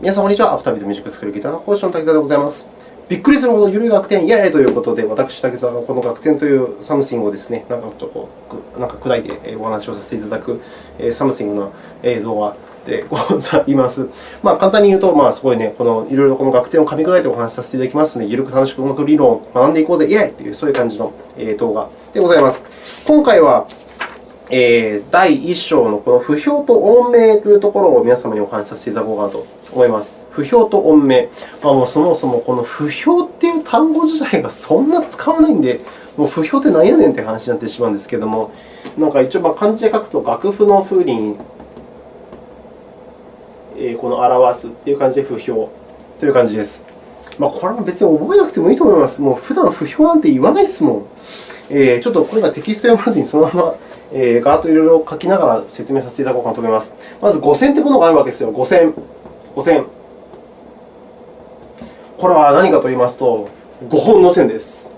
皆さん、こんにちは。アフタービートミュージックスクールギターの講師の滝沢でございます。びっくりするほど緩い楽典、イエーイということで、私、滝沢がこの楽典という something をですね、なんかちょっとこうなんか砕いてお話をさせていただく something の動画でございます。まあ、簡単に言うと、まあ、すごいね、このいろいろこの楽典を噛み砕いてお話しさせていただきますので、ゆるく楽しく音楽理論を学んでいこうぜ、イエーイという、そういう感じの動画でございます。今回は、第1章のこの譜表と音名というところを皆様にお話しさせていただこうかなと思います。不評と音名。まあ、もうそもそもこの不評っていう単語自体がそんな使わないんで、もう不評って何やねんって話になってしまうんですけれども、なんか一応まあ漢字で書くと楽譜の風に、えー、この表すという感じで不評という感じです。まあ、これも別に覚えなくてもいいと思います。もう普段不評なんて言わないですもん。えー、ちょっとこれがテキスト読まずにそのままえー、ガーッといろいろ書きながら説明させていただこうかなと思います。まず、五線というものがあるわけですよ。五線。五線。これは何かと言いますと、5本の線です。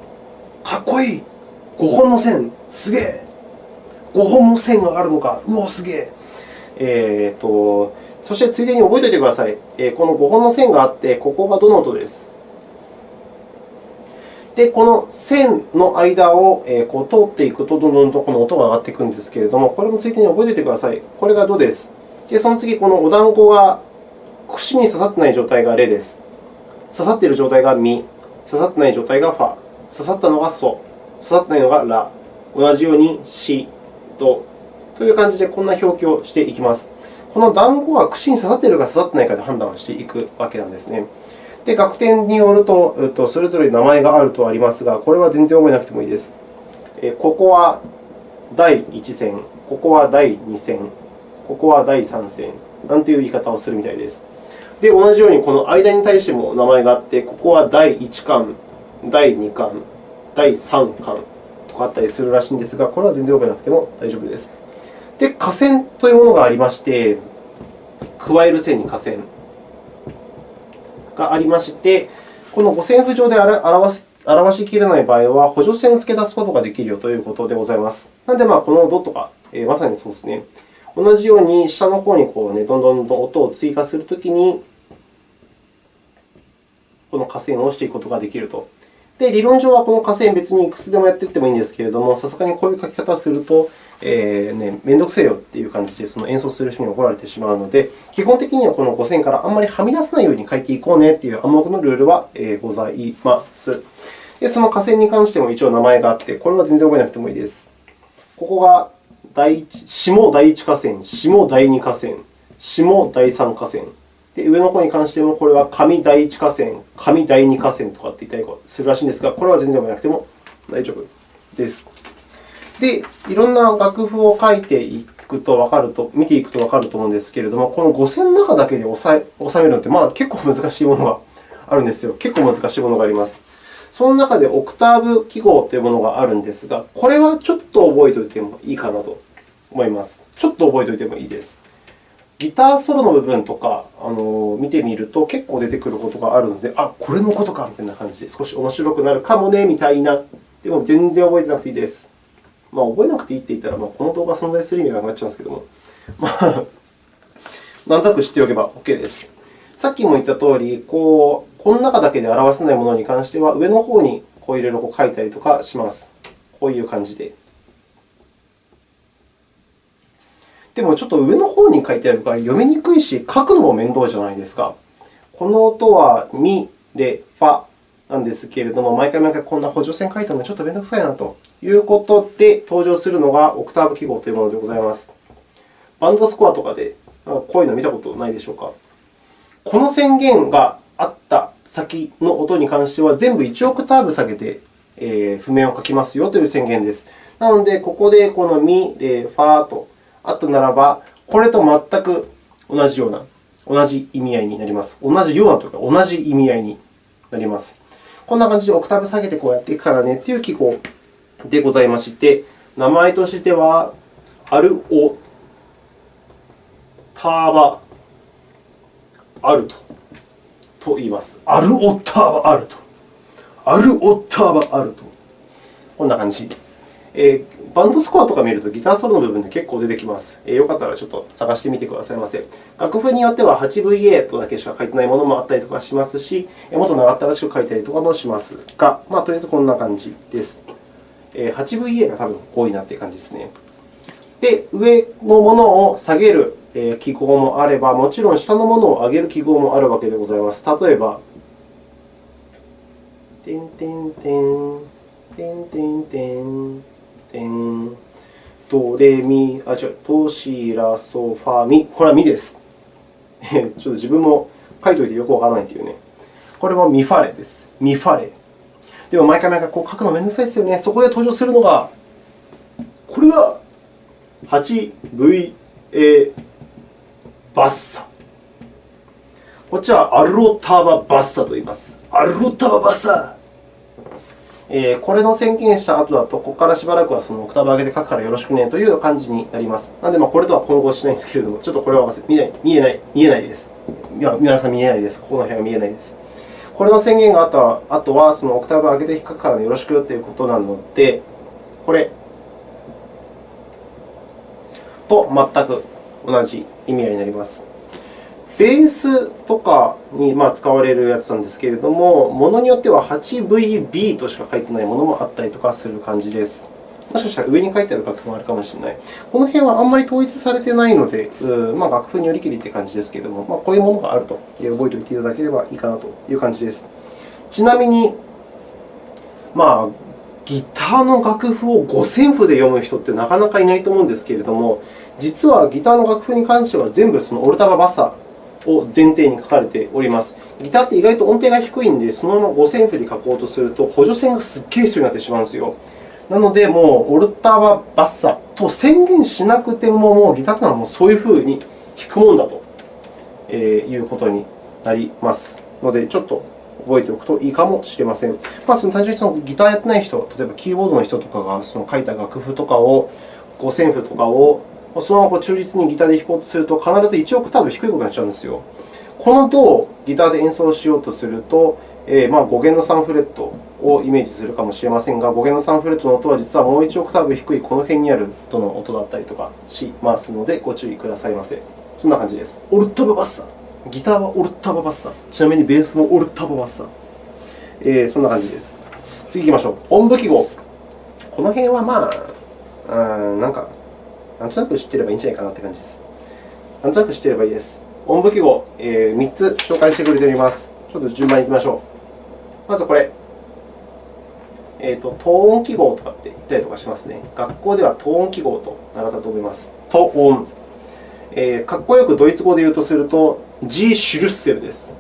かっこいい !5 本の線、すげえ !5 本の線があるのか、うお、すげええーとそして、ついでに覚えておいてください。この5本の線があって、ここがどの音です。で、この線の間をこう通っていくと、どんどんとこの音が上がっていくんですけれども、これもついでに覚えておいてください。これがドです。で、その次、このお団子が串に刺さっていない状態がレです。刺さっている状態がミ、刺さっていない状態がファ、刺さったのがソ、刺さってないのがラ、同じようにシ、ドという感じでこんな表記をしていきます。この団子は串に刺さっているか刺さっていないかで判断をしていくわけなんですね。で、楽天によると、えっとそれぞれ名前があるとありますが、これは全然覚えなくてもいいです。えここは第1線、ここは第2線、ここは第3線なんていう言い方をするみたいです。で、同じようにこの間に対しても名前があって、ここは第1巻、第2巻、第3巻とかあったりするらしいんですが、これは全然覚えなくても大丈夫です。で、下線というものがありまして、加える線に下線。がありまして、この五線譜上で表し表しきれない場合は、補助線を付け出すことができるよということでございます。なので、まあ、このドットが、えー、まさにそうですね。同じように下の方にこう、ね、どんどんどん音を追加するときに、この下線を押していくことができると。で、理論上はこの下線、別にいくつでもやっていってもいいんですけれども、さすがにこういう書き方をすると、えーね、めんどくせえよという感じでその演奏する人に怒られてしまうので、基本的にはこの5線からあんまりはみ出さないように書いていこうねという暗黙のルールはございます。で、その下線に関しても一応名前があって、これは全然覚えなくてもいいです。ここが第一下第1下線、下第2下線、下第3下線。で、上の方に関しても、これは上第1下線、上第2下線とかって言ったりするらしいんですが、これは全然覚えなくても大丈夫です。で、いろんな楽譜を書いていくと分かると、見ていくと分かると思うんですけれども、この5線の中だけで収めるのって、まあ、結構難しいものがあるんですよ。結構難しいものがあります。その中でオクターブ記号というものがあるんですが、これはちょっと覚えておいてもいいかなと思います。ちょっと覚えておいてもいいです。ギターソロの部分とかあの見てみると結構出てくることがあるので、あ、これのことかみたいな感じで少し面白くなるかもねみたいな。でも全然覚えてなくていいです。まあ、覚えなくていいって言ったら、まあ、この動画存在する意味がなくなっちゃうんですけども、まあ、なんとなく知っておけば OK です。さっきも言ったとおり、こうこの中だけで表せないものに関しては、上の方にこういろいろ書いたりとかします。こういう感じで。でも、ちょっと上の方に書いてあるから読みにくいし、書くのも面倒じゃないですか。この音はミ、レ、ファなんですけれども、毎回毎回こんな補助線書いてもちょっと面倒くさいなということで、登場するのがオクターブ記号というものでございます。バンドスコアとかでこういうの見たことないでしょうか？この宣言があった先の音に関しては、全部1オクターブ下げて譜面を書きますよという宣言です。なので、ここでこのミ、レ、ファーとあったならば、これと全く同じような、同じ意味合いになります。同じようなというか、同じ意味合いになります。こんな感じでオクターブ下げてこうやっていくからねという記号でございまして、名前としては、アルオターバアルトと言います。アルオッターバアルト。アルオッターバアルト。こんな感じ。えー、バンドスコアとか見るとギターソロの部分で結構出てきます。えー、よかったらちょっと探してみてくださいませ。楽譜によっては 8VA とだけしか書いてないものもあったりとかしますし、もっと長ったらしく書いたりとかもしますが、まあ、とりあえずこんな感じです。8VA が多分多いなという感じですね。で、上のものを下げる記号もあれば、もちろん下のものを上げる記号もあるわけでございます。例えば、てんてんてん、てんてんてん、てん、ドレミ、あ、違う、ドシラソファミ。これはミです。ちょっと自分も書いておいてよくわからないというね。これはミファレです。ミファレ。でも、毎回毎回こう書くのめんどくさいですよね。そこで登場するのが、これが 8VA バッサ。こっちはアルロターババッサと言います。アルロターババッサ。えー、これの宣言した後だと、ここからしばらくはそのオクターブ上げて書くからよろしくねという感じになります。なので、これとは混合しないんですけれども、ちょっとこれは見ない見えない見えないです。いや、皆さん見えないです。ここの辺は見えないです。これの宣言があった後は、そのオクターブ上げて書くからよろしくということなので、これと全く同じ意味合いになります。ベースとかに使われるやつなんですけれども、ものによっては 8VB としか書いてないものもあったりとかする感じです。もしかしたら上に書いてある楽譜もあるかもしれない。この辺はあんまり統一されていないので、まあ、楽譜によりきりという感じですけれども、まあ、こういうものがあると覚えておいていただければいいかなという感じです。ちなみに、まあ、ギターの楽譜を五線譜で読む人ってなかなかいないと思うんですけれども、実はギターの楽譜に関しては全部そのオルタババッサを前提に書かれております。ギターって意外と音程が低いので、そのまま五線譜で書こうとすると、補助線がすっげえ必要になってしまうんですよ。なので、もうオルタババッサと宣言しなくても、もうギターというのはもうそういうふうに弾くもんだということになりますので、ちょっと覚えておくといいかもしれません。まあ、その単純にそのギターやってない人、例えばキーボードの人とかがその書いた楽譜とかを、五線譜とかをそのまま中立にギターで弾こうとすると、必ず1オクターブ低いことになっちゃうんですよ。このドをギターで演奏しようとすると、えー、まあ5弦の3フレットをイメージするかもしれませんが、5弦の3フレットの音は実はもう1オクターブ低いこの辺にあるドの音だったりとかしますので、ご注意くださいませ。そんな感じです。オルタババッサ。ギターはオルタババッサ。ちなみにベースもオルタババッサ。えー、そんな感じです。次行きましょう。音符記号。この辺はまあ、うん、なんかなんとなく知っていればいいんじゃないかなという感じです。なんとなく知っていればいいです。音符記号、えー、3つ紹介してくれております。ちょっと順番にいきましょう。まずこれ。えーと、と等音記号とかって言ったりとかしますね。学校では等音記号と習ったと思います。等音。えー、かっこよくドイツ語で言うとすると、G シュルッセルです。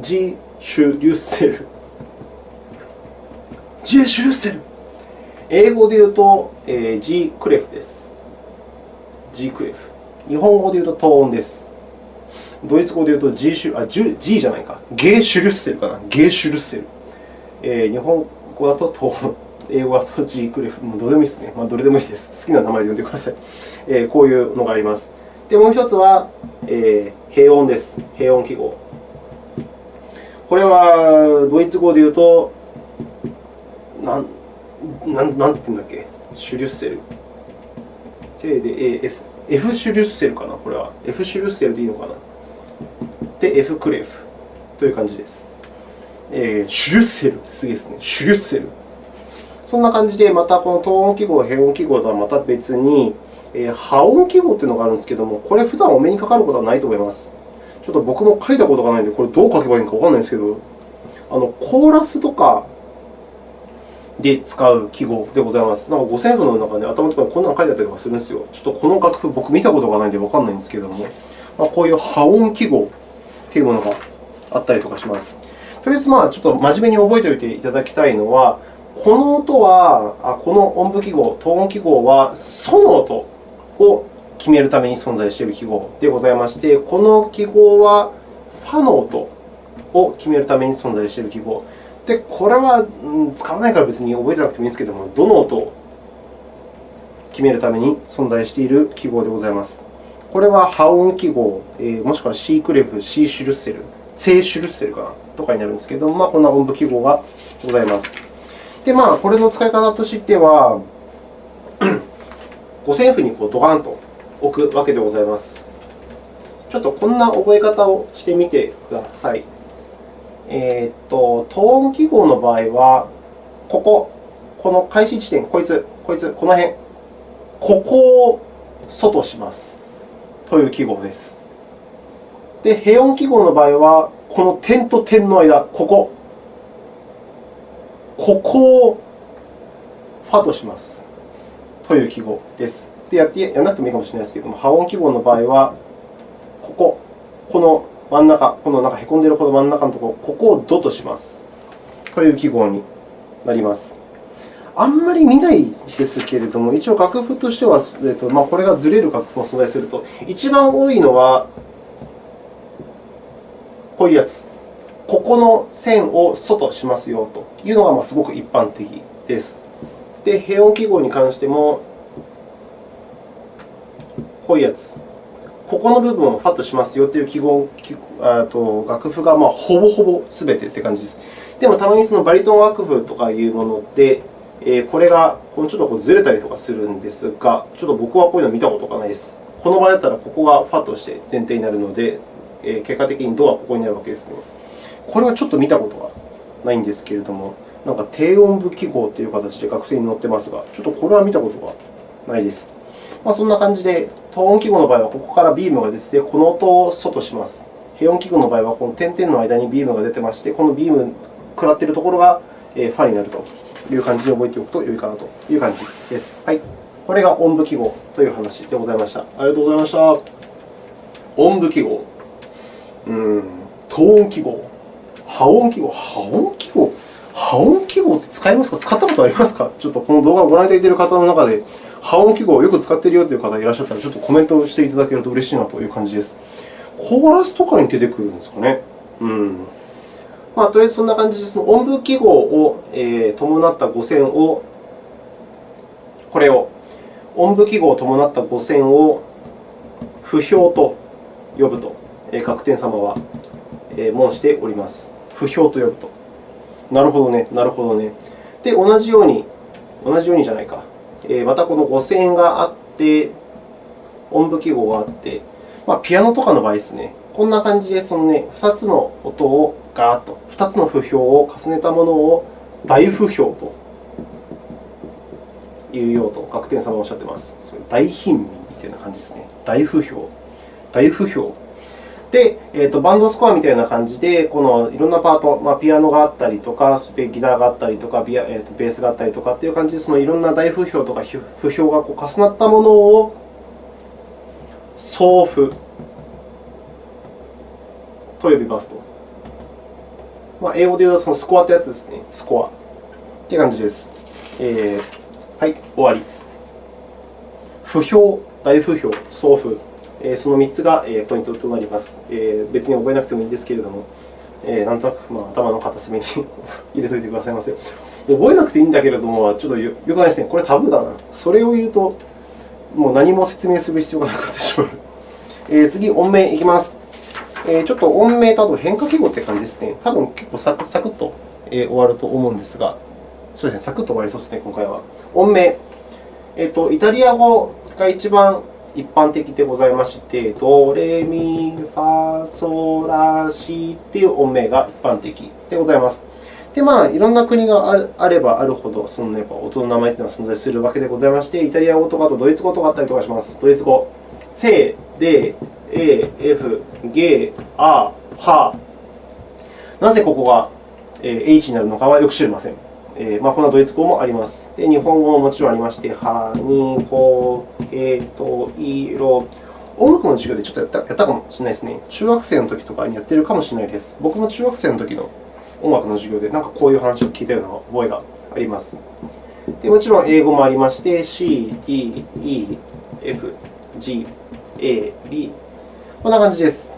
G シュリュッセル。G シュルッセル。英語で言うと、えー、G クレフです。G クレフ。日本語で言うとトーンです。ドイツ語で言うと G, シュあ G, G じゃないか。ゲーシュルッセルかな。ゲーシュルッセル。えー、日本語だとトーン。英語だと G クレフ。もうどれでもいいですね。まあ、どれでもいいです。好きな名前で呼んでください。えー、こういうのがあります。で、もう一つは、えー、平音です。平音記号。これはドイツ語で言うと、なんなんなんて言うんだっけ、シュリュッセル。J で F。F シュリュッセルかな、これは。F シュリュッセルでいいのかな。で、F クレフという感じです。えー、シュリュッセルってすげえですね。シュリュッセル。そんな感じで、またこの等音記号、平音記号とはまた別に、えー、波音記号というのがあるんですけれども、これ、普段お目にかかることはないと思います。ちょっと僕も書いたことがないので、これどう書けばいいのかわからないんですけど、あのコーラスとかで使う記号でございます。なんか五線譜の中で、頭ところにこんなの書いてあったりとかするんですよ。ちょっとこの楽譜、僕見たことがないのでわからないんですけれども、こういう波音記号というものがあったりとかします。とりあえず、ちょっと真面目に覚えておいていただきたいのは、この音は、あこの音符記号、等音記号は、ソの音を決めるために存在している記号でございまして、この記号は、ファの音を決めるために存在している記号。で、これは使わないから別に覚えてなくてもいいんですけれども、どの音を決めるために存在している記号でございます。これは波音記号、もしくは C クレフ、C シュルッセル、セイシュルッセルかなとかになるんですけれども、まあ、こんな音符記号がございます。で、まあ、これの使い方としては、五線譜にこうドカンと置くわけでございます。ちょっとこんな覚え方をしてみてください。えー、っと、等音記号の場合は、ここ、この開始地点、こいつ、こいつ、この辺、ここを素としますという記号です。で、平音記号の場合は、この点と点の間、ここ、ここをファとしますという記号です。でやってやらなくてもいいかもしれないですけれども、波音記号の場合は、ここ、この真ん中、このなんかへこんでいるこの真ん中のところ、ここをドとしますという記号になります。あんまり見ないですけれども、一応楽譜としては、えっとまあ、これがずれる楽譜を存在すると、一番多いのは、こういうやつ。ここの線を素としますよというのがすごく一般的です。で、平音記号に関しても、こういうやつ。ここの部分をファッとしますよという記号と楽譜がまあほぼほぼすべてという感じです。でも、たまにそのバリトン楽譜とかいうもので、えこれがちょっとこうずれたりとかするんですが、ちょっと僕はこういうの見たことがないです。この場合だったら、ここがファとして前提になるので、え結果的にドはここになるわけですね。これはちょっと見たことがないんですけれども、なんか低音部記号という形で学生に載ってますが、ちょっとこれは見たことがないです。まあ、そんな感じで、等音記号の場合はここからビームが出て、この音を素とします。平音記号の場合はこの点々の間にビームが出てまして、このビーム食らっているところがファになるという感じで覚えておくと良いかなという感じです。はい、これが音部記号という話でございました。ありがとうございました。音部記号、うん、等音記号、波音記号、波音記号、波音記号って使いますか？使ったことありますか？ちょっとこの動画をご覧いただいている方の中で、波音記号をよく使っているよという方がいらっしゃったら、ちょっとコメントをしていただけると嬉しいなという感じです。コーラスとかに出てくるんですかね。うんまあ、とりあえずそんな感じで、その音符記号を、えー、伴った語線を、これを、音符記号を伴った語線を不評と呼ぶと、えー、各天様は、えー、申しております。不評と呼ぶと。なるほどね、なるほどね。で、同じように、同じようにじゃないか。えー、またこの語線があって、音符記号があって、まあ、ピアノとかの場合ですね。こんな感じで、そのね、2つの音をガーッと、2つの符評を重ねたものを大符評というようと、学天様はおっしゃっています。大貧民みたいな感じですね。大符評。大符評。で、えーと、バンドスコアみたいな感じで、このいろんなパート、まあ、ピアノがあったりとか、ギターがあったりとか、ビアえーと、ベースがあったりとかという感じで、そのいろんな大符評とか符評がこう重なったものを送符と呼びますと。まあ、英語で言うとそのスコアってやつですね。スコア。という感じです。えー、はい、終わり。不評、大不評、送付。えー、その3つがポイントとなります。えー、別に覚えなくてもいいんですけれども、えー、なんとなく、まあ、頭の片隅に 入れておいてくださいませ。覚えなくていいんだけれども、ちょっとよくないですね。これタブーだな。それを言うと、もう何も説明する必要がなくなってしまう。えー、次、音名いきます。えー、ちょっと音名とあと変化記号という感じですね。多分結構サクサクッと終わると思うんですが、そうですね、サクッと終わりそうですね、今回は。音名。えーと、イタリア語が一番一般的でございまして、ドレミファソラシという音名が一般的でございます。で、まあ、いろんな国があればあるほど、その、ね、音の名前というのは存在するわけでございまして、イタリア語とかあとドイツ語とかあったりとかします。ドイツ語。セ、デ、A、F、G、A、ハ。なぜここが H になるのかはよく知りません。えーまあ、こんなドイツ語もあります。で、日本語ももちろんありまして、は、に、こ、えと、い、ろ。音楽の授業でちょっとやったやったかもしれないですね。中学生の時とかにやってるかもしれないです。僕も中学生の時の音楽の授業で、なんかこういう話を聞いたような覚えがあります。でもちろん英語もありまして、C、D、E、F、G、A、B、こんな感じです。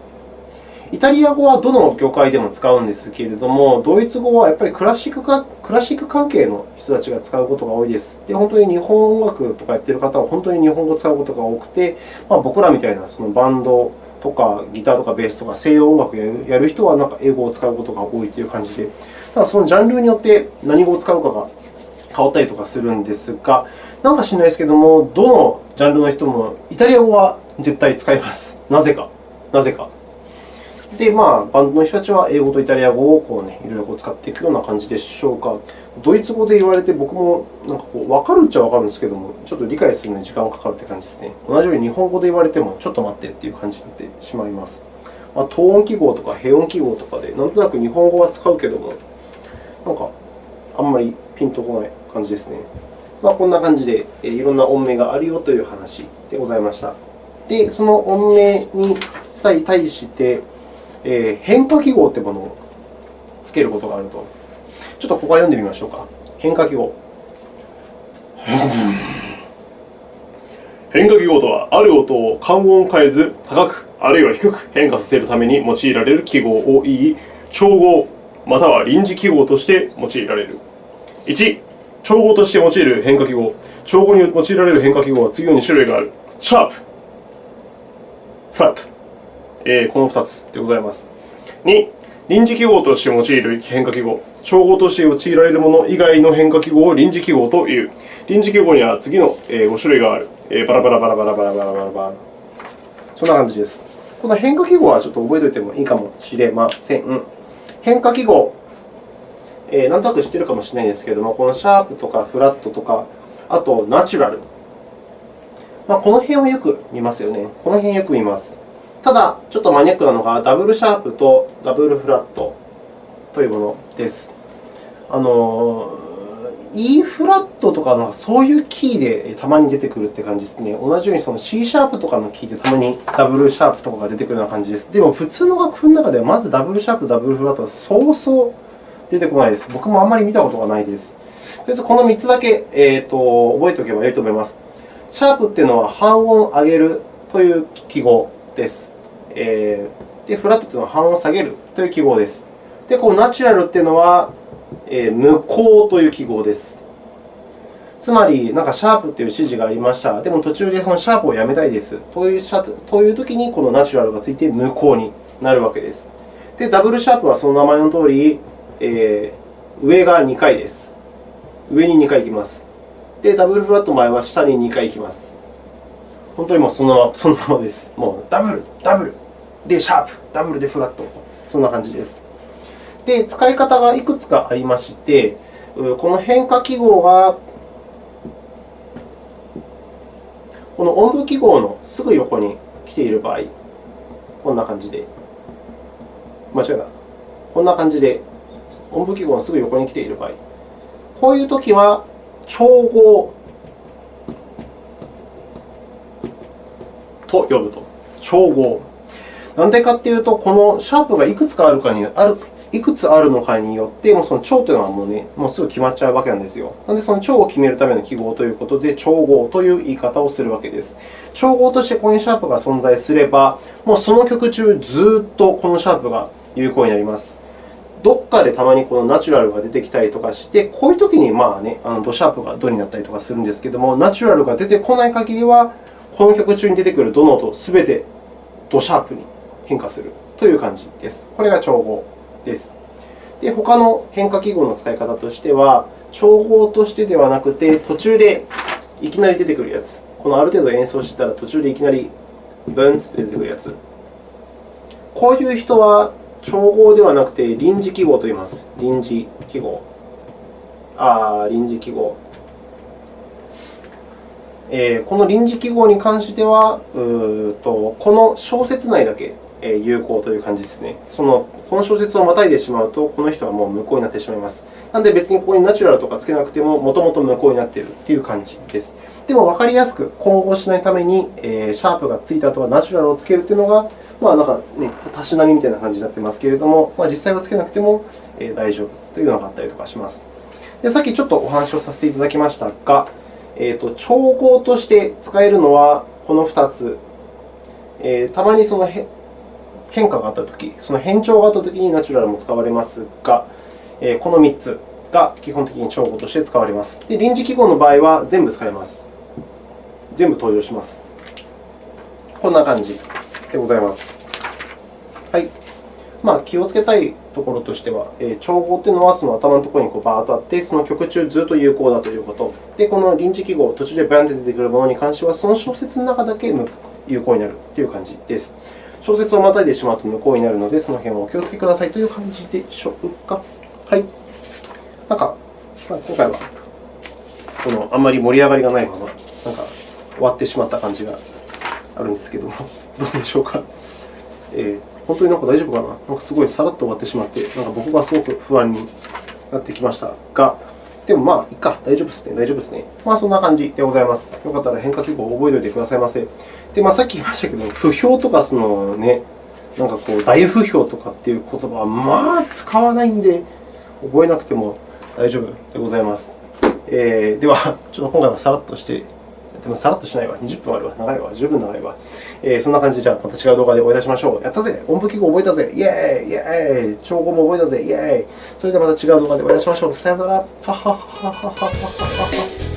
イタリア語はどの業界でも使うんですけれども、ドイツ語はやっぱりクラシックかクラシック関係の人たちが使うことが多いです。で、本当に日本音楽とかやっている方は本当に日本語を使うことが多くて、まあ、僕らみたいなそのバンドとかギターとかベースとか西洋音楽をやる人はなんか英語を使うことが多いという感じで、ただそのジャンルによって何語を使うかが変わったりとかするんですが、なんか知らないですけども、どのジャンルの人もイタリア語は絶対使います。なぜか。なぜか。で、まあ、バンドの人たちは英語とイタリア語をこう、ね、いろいろこう使っていくような感じでしょうか。ドイツ語で言われて、僕もなんかこう分かるっちゃ分かるんですけども、ちょっと理解するのに時間がかかるという感じですね。同じように日本語で言われても、ちょっと待ってという感じになってしまいます。まあ、等音記号とか平音記号とかで、なんとなく日本語は使うけども、なんかあんまりピンとこない感じですね。まあ、こんな感じで、いろんな音名があるよという話でございました。で、その音名に対して、えー、変化記号というものをつけることがあると。ちょっとここから読んでみましょうか。変化記号。変化記号とは、ある音を関音を変えず、高く、あるいは低く変化させるために用いられる記号を言い、調合または臨時記号として用いられる。1、調合として用いる変化記号。調合に用いられる変化記号は次の2種類がある。シャープ、フラット。えー、この2つでございます。2、臨時記号として用いる変化記号。調合として用いられるもの以外の変化記号を臨時記号という。臨時記号には次の5種類がある。バラバラバラバラバラバラバラバラ。そんな感じです。この変化記号はちょっと覚えておいてもいいかもしれません。変化記号、えー、なんとなく知っているかもしれないんですけれども、このシャープとかフラットとか、あとナチュラル。まあ、この辺をよく見ますよね。この辺よく見ます。ただ、ちょっとマニアックなのが、ダブルシャープとダブルフラットというものです。あの E フラットとかのそういうキーでたまに出てくるという感じですね。同じようにその C シャープとかのキーでたまにダブルシャープとかが出てくるような感じです。でも、普通の楽譜の中ではまずダブルシャープ、ダブルフラットはそうそう出てこないです。僕もあんまり見たことがないです。とりあえずこの3つだけ、えーと、覚えておけばよいと思います。シャープというのは半音上げるという記号です。えー、でフラットというのは半音下げるという記号です。で、このナチュラルというのはえ無効という記号です。つまり、なんかシャープという指示がありました。でも途中でそのシャープをやめたいです。というというときに、このナチュラルがついて無効になるわけです。で、ダブルシャープはその名前のとおり、えー、上が2回です。上に2回行きます。で、ダブルフラットの場合は下に2回行きます。本当にもうそのそのままです。もうダブル、ダブル、でシャープ、ダブルでフラット。そんな感じです。で、使い方がいくつかありまして、この変化記号がこの音符記号のすぐ横に来ている場合、こんな感じで、間違えた。こんな感じで音符記号のすぐ横に来ている場合、こういうときは調合と呼ぶと。調合。なんでかというと、このシャープがいくつかあるかにあるいくつあるのかによって、もうその調というのはもう,、ね、もうすぐ決まっちゃうわけなんですよ。なので、その調を決めるための記号ということで、調合という言い方をするわけです。調合としてコインシャープが存在すれば、もうその曲中ずっとこのシャープが有効になります。どっかでたまにこのナチュラルが出てきたりとかして、こういうときにまあ、ね、あのドシャープがドになったりとかするんですけれども、ナチュラルが出てこない限りは、この曲中に出てくるどの音すべてドシャープに変化するという感じです。これが調合です。で、他の変化記号の使い方としては、調合としてではなくて、途中でいきなり出てくるやつ。このある程度演奏してたら、途中でいきなりブンと出てくるやつ。こういう人は調合ではなくて臨時記号と言います。臨時記号。あ臨時記号。えー、この臨時記号に関しては、うとこの小節内だけ有効という感じですね。そのこの小説をまたいでしまうと、この人はもう無効になってしまいます。なので、別にここにナチュラルとかつけなくても、もともと無効になっているという感じです。でも、分かりやすく混合しないために、えシャープがついた後はナチュラルをつけるというのが、まあ、なんかね、たしなみみたいな感じになってますけれども、まあ、実際はつけなくても大丈夫というのがあったりとかします。でさっきちょっとお話をさせていただきましたが、えーと、調合として使えるのはこの2つ。えー、たまにその変化があったとき、その変調があったときにナチュラルも使われますが、えこの3つが基本的に調合として使われます。で臨時記号の場合は全部使えます。全部登場します。こんな感じでございます。はい。まあ、気をつけたいところとしては、え、調合というのはその頭のところにこうバーッとあって、その曲中ずっと有効だということ。で、この臨時記号、途中でバンと出てくるものに関しては、その小説の中だけ有効になるという感じです。小説をまたいでしまうと無効になるので、その辺はお気をつけくださいという感じでしょうか。はい。なんか、まあ、今回はこのあんまり盛り上がりがないまま、なんか終わってしまった感じがあるんですけども、どうでしょうか。えー本当になんか大丈夫かななんかすごいさらっと終わってしまって、なんか僕がすごく不安になってきましたが、でもまあ、いいか、大丈夫ですね、大丈夫ですね。まあ、そんな感じでございます。よかったら変化記号を覚えておいてくださいませ。で、まあ、さっき言いましたけど、不評とかその、ね、なんかこう大不評とかっていう言葉はまあ使わないんで、覚えなくても大丈夫でございます。えー、では、ちょっと今回はさらっとしてでもさらっとしないわ。20分あるわ。長いわ。十分長いわ。えー、そんな感じで、じゃあまた違う動画でお会いいたしましょう。やったぜ音符記号覚えたぜイェーイイェーイ調合も覚えたぜイェーイそれではまた違う動画でお会いいたしましょう。さよなら。はははははははは。